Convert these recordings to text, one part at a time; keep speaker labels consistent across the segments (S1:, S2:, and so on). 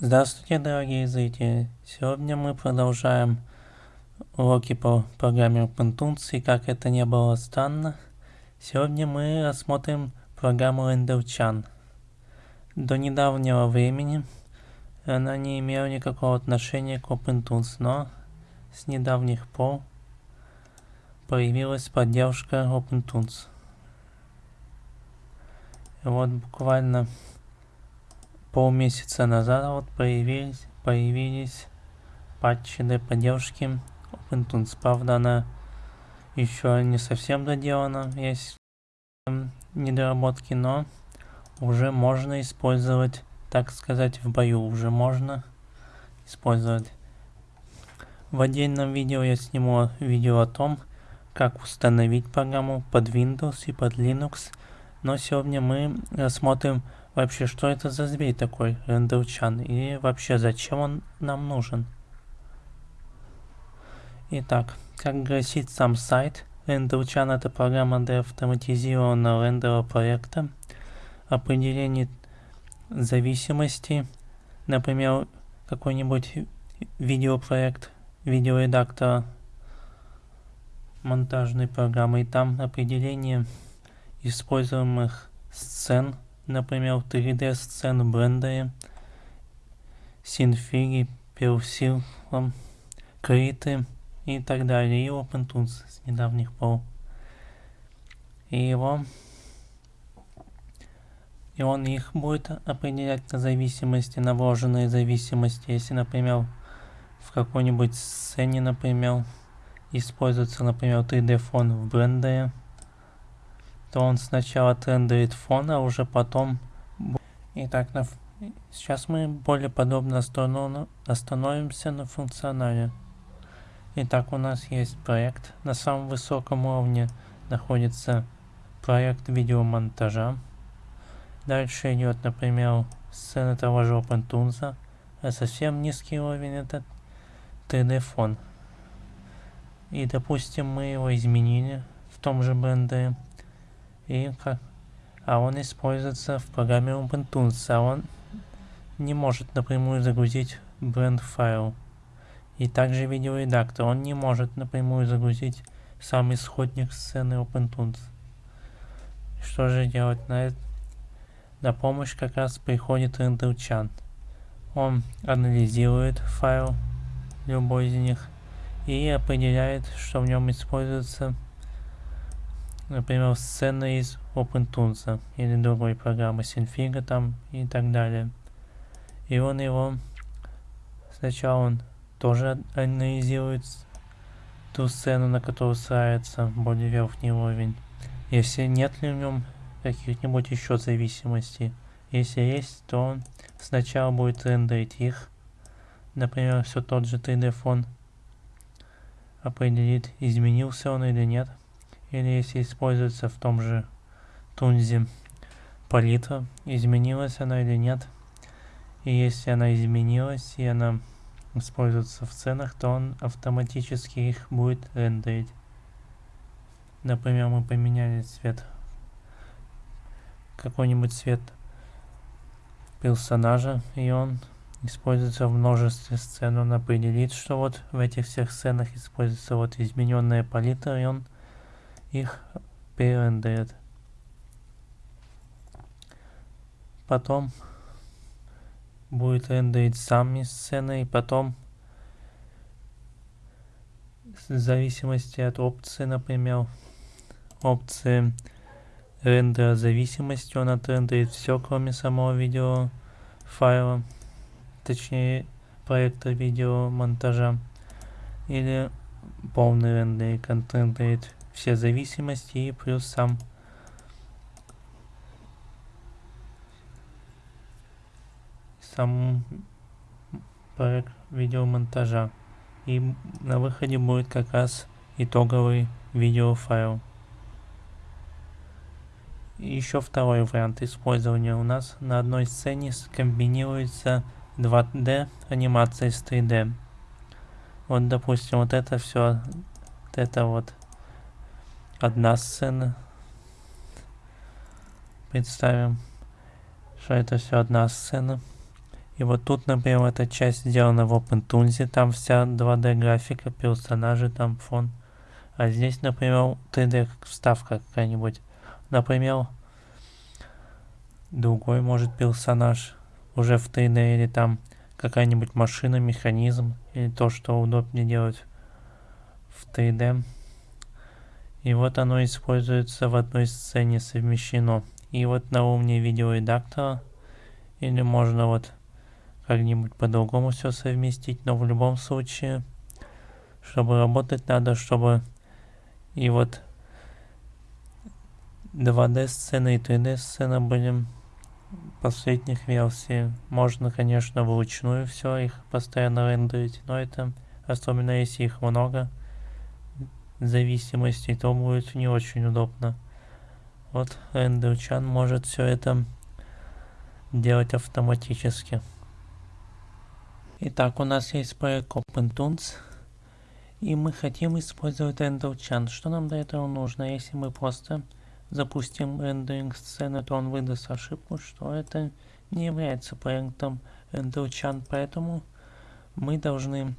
S1: Здравствуйте, дорогие зрители! Сегодня мы продолжаем уроки по программе OpenTunes, и как это не было странно, сегодня мы рассмотрим программу RenderChan. До недавнего времени она не имела никакого отношения к OpenTunes, но с недавних пор появилась поддержка OpenTunes. Вот буквально полмесяца назад вот появились, появились патчи для поддержки OpenTunes. Правда, она еще не совсем доделана, есть недоработки, но уже можно использовать, так сказать, в бою. Уже можно использовать. В отдельном видео я сниму видео о том, как установить программу под Windows и под Linux. Но сегодня мы рассмотрим Вообще, что это за зверь такой, рендерчан? И вообще, зачем он нам нужен? Итак, как гласит сам сайт, рендерчан это программа для автоматизированного рендера проекта, определение зависимости, например, какой-нибудь видеопроект, видеоредактора, монтажной программы, и там определение используемых сцен, например, 3D-сцену брендере, синфиги, персилом, криты и так далее, и OpenTools с недавних пор. И его и он их будет определять на зависимости, на вложенные зависимости. Если, например, в какой-нибудь сцене, например, используется, например, 3D фон в брендере, то он сначала трендерит фон, а уже потом... Итак, на... сейчас мы более подробно остановимся на функционале. Итак, у нас есть проект. На самом высоком уровне находится проект видеомонтажа. Дальше идет, например, сцена того же OpenTunes. А совсем низкий уровень это 3D фон. И допустим мы его изменили в том же бренде и а он используется в программе Ubuntu, а он не может напрямую загрузить бренд файл. И также видеоредактор, он не может напрямую загрузить сам исходник сцены OpenTunes. Что же делать на это? На помощь как раз приходит RenderChan. Он анализирует файл, любой из них, и определяет, что в нем используется например, сцены из OpenTools или другой программы Synfig там и так далее. И он его сначала он тоже анализирует ту сцену, на которую ставится более верхний уровень. Если нет ли в нем каких-нибудь еще зависимостей. Если есть, то он сначала будет рендерить их. Например, все тот же 3D фон определит, изменился он или нет или если используется в том же тунзе палитра, изменилась она или нет. И если она изменилась и она используется в ценах, то он автоматически их будет рендерить. Например, мы поменяли цвет, какой-нибудь цвет персонажа, и он используется в множестве сцен. Он определит, что вот в этих всех сценах используется вот измененная палитра, и он их перерендерит. Потом будет рендерить сами сцены и потом в зависимости от опции, например, опции рендера зависимости, он отрендерит все, кроме самого видео файла, точнее проекта видео монтажа, или полный рендерик, он рендерит все зависимости и плюс сам сам проект видеомонтажа. И на выходе будет как раз итоговый видеофайл. Еще второй вариант использования у нас на одной сцене скомбинируется 2D анимация с 3D. Вот допустим вот это все, вот это вот одна сцена. Представим, что это все одна сцена. И вот тут, например, эта часть сделана в OpenToolz, там вся 2D графика, персонажи, там фон. А здесь, например, 3D вставка какая-нибудь. Например, другой может персонаж уже в 3D или там какая-нибудь машина, механизм или то, что удобнее делать в 3D. И вот оно используется в одной сцене совмещено. И вот на уровне видеоредактора или можно вот как-нибудь по-другому все совместить, но в любом случае, чтобы работать надо, чтобы и вот 2D сцены и 3D сцены были последних версий. Можно, конечно, вручную все их постоянно рендерить, но это, особенно если их много, зависимостей, то будет не очень удобно. Вот RenderChan может все это делать автоматически. Итак, у нас есть проект OpenTunes, и мы хотим использовать RenderChan. Что нам для этого нужно? Если мы просто запустим рендеринг сцены, то он выдаст ошибку, что это не является проектом RenderChan, поэтому мы должны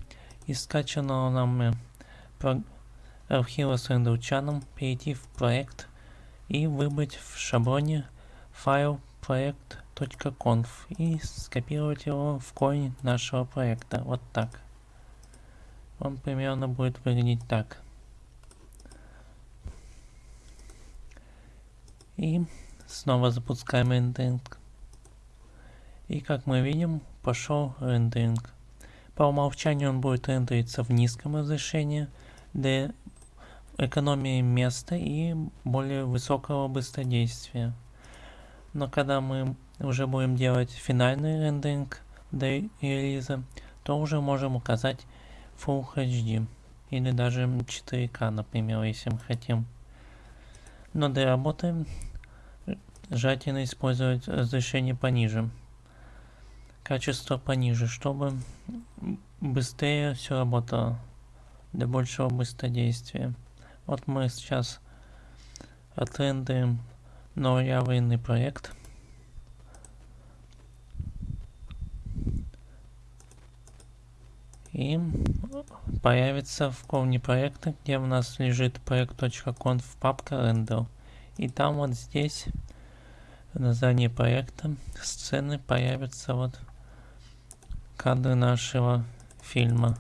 S1: из скачанного нам архива с RenderChan перейти в проект и выбрать в шаблоне файл проект.conf и скопировать его в корень нашего проекта. Вот так. Он примерно будет выглядеть так. И снова запускаем рендеринг. И как мы видим, пошел рендеринг. По умолчанию он будет рендериться в низком разрешении для экономии места и более высокого быстродействия. Но когда мы уже будем делать финальный рендеринг для релиза, то уже можем указать Full HD или даже 4К, например, если мы хотим. Но для работы желательно использовать разрешение пониже, качество пониже, чтобы быстрее все работало, для большего быстродействия. Вот мы сейчас отрендерим новый аварийный проект. И появится в корне проекта, где у нас лежит проект.conf папка render. И там вот здесь в названии проекта сцены появятся вот кадры нашего фильма.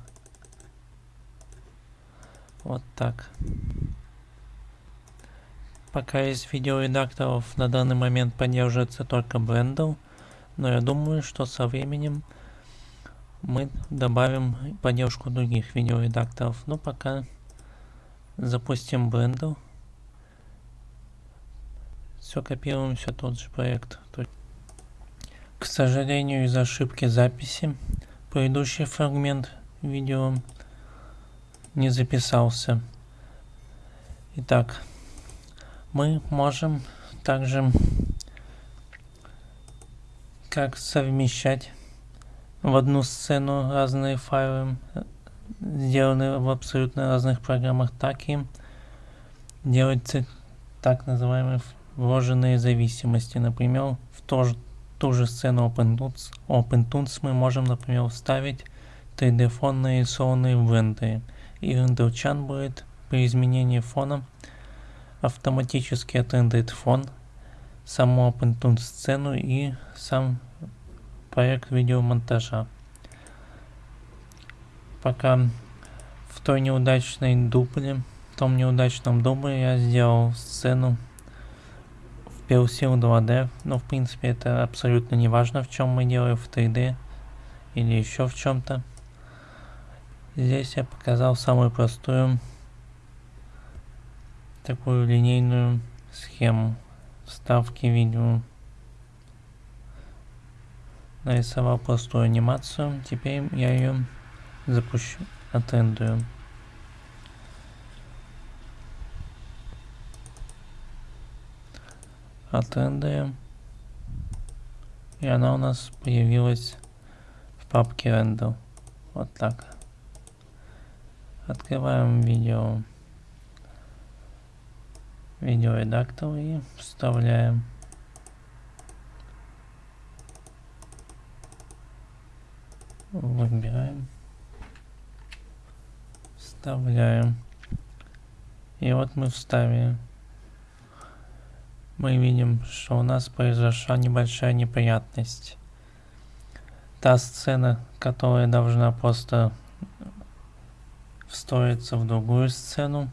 S1: Вот так. Пока из видеоредакторов на данный момент поддерживается только Blender, но я думаю, что со временем мы добавим поддержку других видеоредакторов. Но пока запустим Blender. Все копируем, все тот же проект. К сожалению, из-за ошибки записи предыдущий фрагмент видео не записался. Итак, мы можем также как совмещать в одну сцену разные файлы, сделанные в абсолютно разных программах, так и делать так называемые вложенные зависимости. Например, в то же, ту же сцену OpenTunes, OpenTunes мы можем, например, вставить 3D-фон нарисованный в рендере и RenderChan будет при изменении фона автоматически отрендерит фон, саму OpenTunes сцену и сам проект видеомонтажа. Пока в той неудачной дубле, в том неудачном дубле я сделал сцену в PLC 2D, но в принципе это абсолютно не важно, в чем мы делаем в 3D или еще в чем-то. Здесь я показал самую простую такую линейную схему вставки видео. Нарисовал простую анимацию. Теперь я ее запущу, отрендую. Отрендуем. И она у нас появилась в папке render. Вот так. Открываем видео, видеоредактор и вставляем. Выбираем. Вставляем. И вот мы вставили. Мы видим, что у нас произошла небольшая неприятность. Та сцена, которая должна просто встроиться в другую сцену,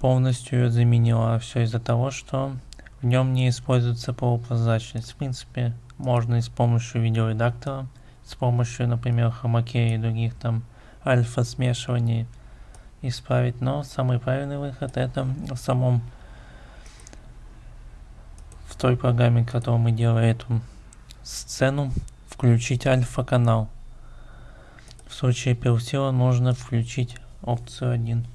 S1: полностью ее заменила. Все из-за того, что в нем не используется полупрозрачность. В принципе, можно и с помощью видеоредактора, с помощью, например, хромакея и других там альфа смешиваний исправить. Но самый правильный выход это в самом в той программе, которую мы делаем эту сцену, включить альфа-канал. В случае персила нужно включить опцию 1.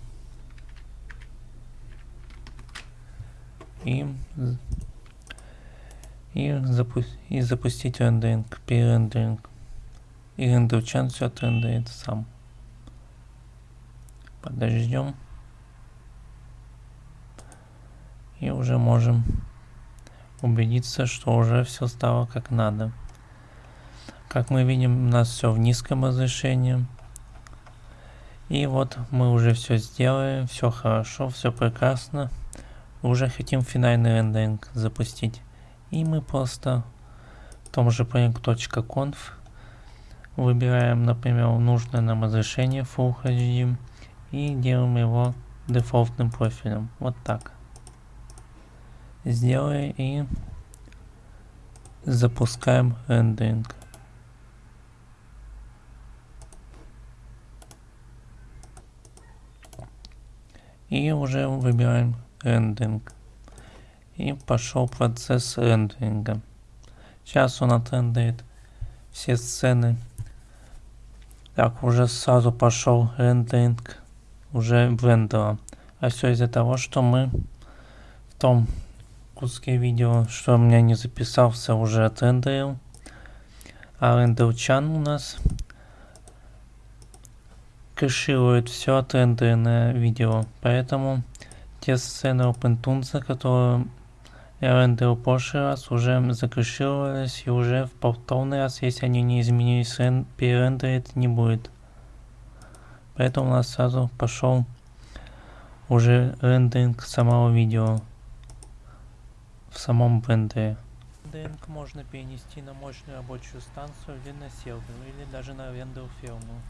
S1: И, и, запу и запустить рендеринг, перерендеринг. И рендерчан все отрендерит сам. Подождем. И уже можем убедиться, что уже все стало как надо. Как мы видим, у нас все в низком разрешении. И вот мы уже все сделали, все хорошо, все прекрасно. Уже хотим финальный рендеринг запустить. И мы просто в том же project.conf выбираем, например, нужное нам разрешение Full HD и делаем его дефолтным профилем. Вот так. Сделаем и запускаем рендеринг. И уже выбираем рендеринг. И пошел процесс рендеринга. Сейчас он отрендерит все сцены. Так, уже сразу пошел рендеринг уже брендера. А все из-за того, что мы в том куске видео, что у меня не записался, уже отрендерил. А рендерчан у нас кэширует все отрендеренное видео. Поэтому те сцены OpenTunes, которые я рендерил в прошлый раз, уже закэшировались и уже в повторный раз, если они не изменились, перерендерить не будет. Поэтому у нас сразу пошел уже рендеринг самого видео в самом брендере. Рендеринг можно перенести на мощную рабочую станцию или на сервер, или даже на рендер фирму.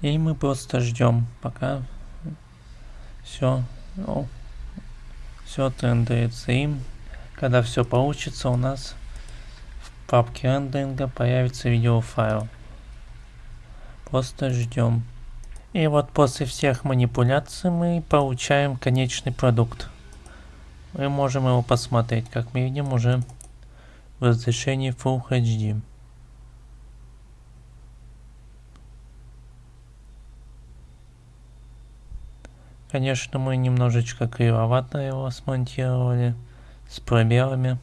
S1: И мы просто ждем, пока все, ну, все отрендерится. И когда все получится, у нас в папке рендеринга появится видеофайл. Просто ждем. И вот после всех манипуляций мы получаем конечный продукт. Мы можем его посмотреть, как мы видим уже в разрешении Full HD. Конечно, мы немножечко кривовато его смонтировали, с пробелами.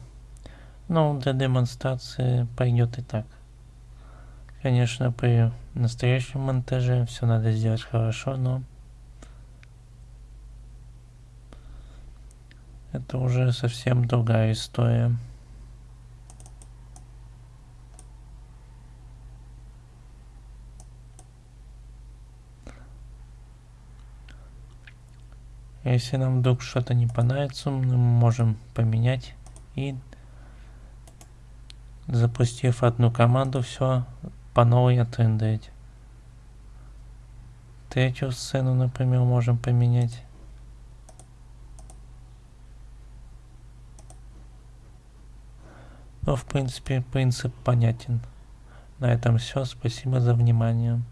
S1: Но для демонстрации пойдет и так. Конечно, при настоящем монтаже все надо сделать хорошо, но это уже совсем другая история. Если нам вдруг что-то не понравится, мы можем поменять и запустив одну команду, все по новой отрендерить. Третью сцену, например, можем поменять. Но, в принципе, принцип понятен. На этом все. Спасибо за внимание.